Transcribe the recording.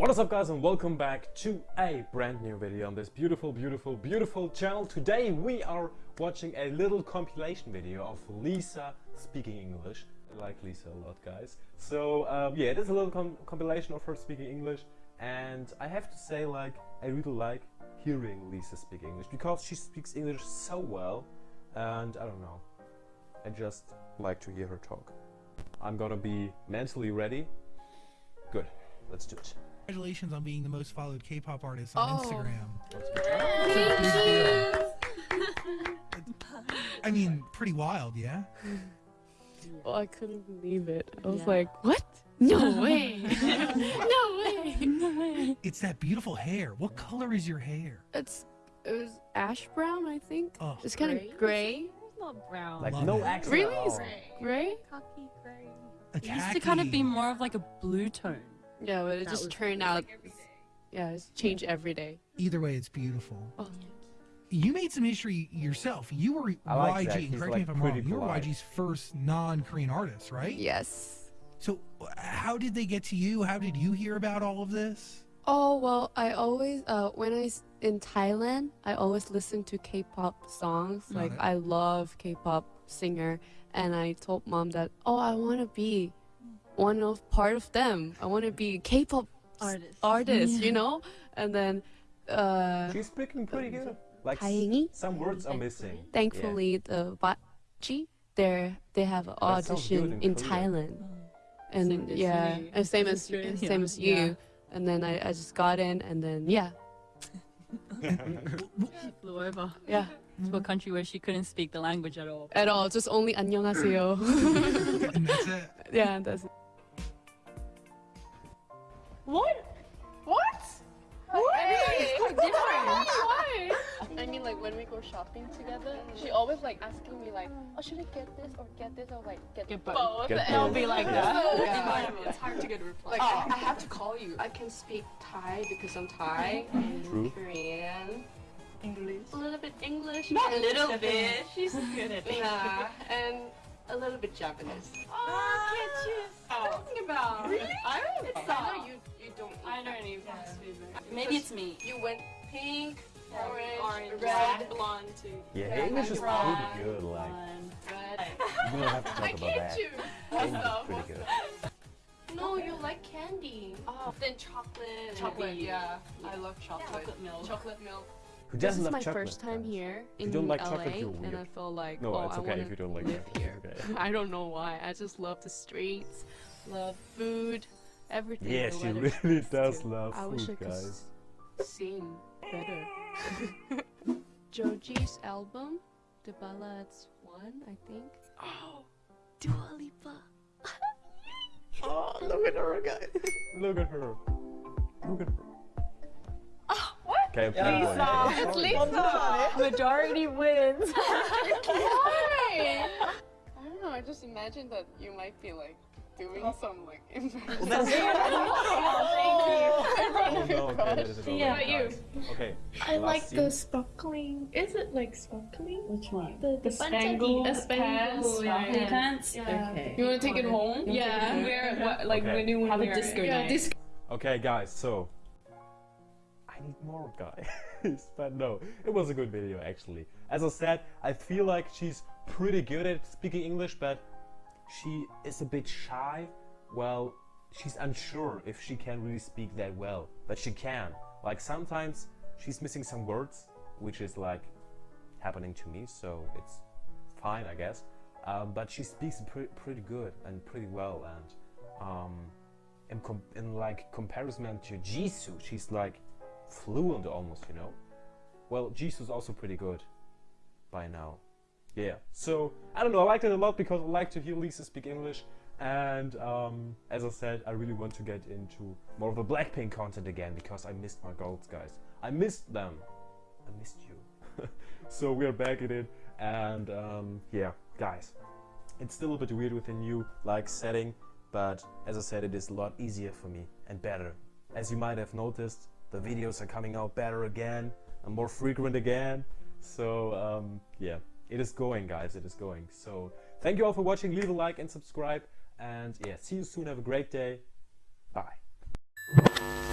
What is up guys and welcome back to a brand new video on this beautiful, beautiful, beautiful channel. Today we are watching a little compilation video of Lisa speaking English. I like Lisa a lot guys. So um, yeah, it is a little com compilation of her speaking English and I have to say like I really like hearing Lisa speak English because she speaks English so well and I don't know. I just like to hear her talk. I'm gonna be mentally ready. Good, let's do it. Congratulations on being the most followed K-pop artist on Oh. Instagram. Thank I mean, pretty wild, yeah? Oh, I couldn't believe it. I was Yeah. like, what? No way. no way. No way. It's that beautiful hair. What color is your hair? It's it was ash brown, I think. Oh, It's kind of gray. Not brown. Like Love no it. accent Really? at all. Gray? Cocky gray. It used to kind of be more of like a blue tone. Yeah, but it That just turned out. Like yeah, it's changed every day. Either way, it's beautiful. Oh, You made some history yourself. You were I like. YG, correct like, me if I'm pretty wrong, you were polite. YG's first non-Korean artist, right? yes. So how did they get to you? How did you hear about all of this? Oh well, I always uh when I s- in Thailand, I always listen to K-pop songs. Got Like it. I love K-pop singer, and I told mom that oh I want to be one of part of them. I want to be K-pop s- Artist. artist, Yeah. you know. And then uh, She's speaking pretty good. Like s- 다행히, some words are missing. thankfully the Bachi there they have an That sounds good audition in in Korean. Thailand. And Same as yeah, me. and same as Australia. same as you. Yeah. And then I, I just got in, and then yeah, She flew over yeah. to a country where she couldn't speak the language at all. at all. Just only 안녕하세요. and that's it. yeah, that's it. What? What? What? Everybody's quite different. Why? I mean, like when we go shopping together, she always like asking me like, "Oh, should I get this or get this?" or like, "Get, Get both." both. Get and I'll be like Yeah. that. Yeah. It's hard to get a reply. Like I, I have to call you. I can speak Thai because I'm Thai, and True. Korean, English. a little bit English, Not a little bit. She's good at English. Nah, and a little bit Japanese. Ah, oh, can't you? Talking about Really? I don't. It's I know you. You don't. I don't even that. Maybe it's me. You went pink, orange, Orange, red, blonde too. Yeah, Yeah, English is right. pretty good. Like One. red. you don't have to talk I about can't that. choose. English is pretty good. No, you like candy. Oh, then chocolate. Chocolate, maybe. yeah. I love chocolate. Chocolate milk. Chocolate milk. Who doesn't is love my chocolate? first time guys? here you don't like LA, chocolate, you're and weird. I feel like No, oh, it's I okay wanna if you don't like live chocolate. here. It's okay. I don't know why. I just love the streets, love food, everything. Yeah, she really next does to. love I wish I food, could guys. s- sing better. Joji's album, The Ballads One, I think. Oh, Dua Lipa. Oh, look at her, guys. Look at her. Look at her. Oh what? Okay, I'm playing Lisa. one. It's Lisa. Majority wins. Why? I don't know. I just imagine that you might be like doing oh. some like embarrassing. Oh, no, okay, that is it. Yeah. Alright, guys. Okay. I like scene. the sparkling. Is it like sparkling? Which one? The the spangled the spangled pants. Oh, yeah. Pants? Yeah. Okay. You want to take it home? Yeah. Wear it. What, like Okay. when you Have a disco it. Yeah, night. this Okay, guys, so I need more guys, but no, it was a good video actually. As I said, I feel like she's pretty good at speaking English, but she is a bit shy. Well, she's unsure if she can really speak that well, but she can. Like sometimes she's missing some words, which is like happening to me, so it's fine, I guess. Um, but she speaks pre- pretty good and pretty well, and um, in, in like comparison to Jisoo, she's like fluent almost, you know. Well, Jisoo's also pretty good by now. Yeah. So I don't know. I liked it a lot because I like to hear Lisa speak English, and um, as I said, I really want to get into more of the Blackpink content again because I missed my girls, guys. I missed them. I missed you. so we're back at it, and um, yeah, guys. It's still a bit weird with a new like setting, but as I said, it is a lot easier for me and better. As you might have noticed, the videos are coming out better again and more frequent again. So um, yeah, it is going, guys. It is going. So thank you all for watching. Leave a like and subscribe. And yeah, see you soon. Have a great day. Bye.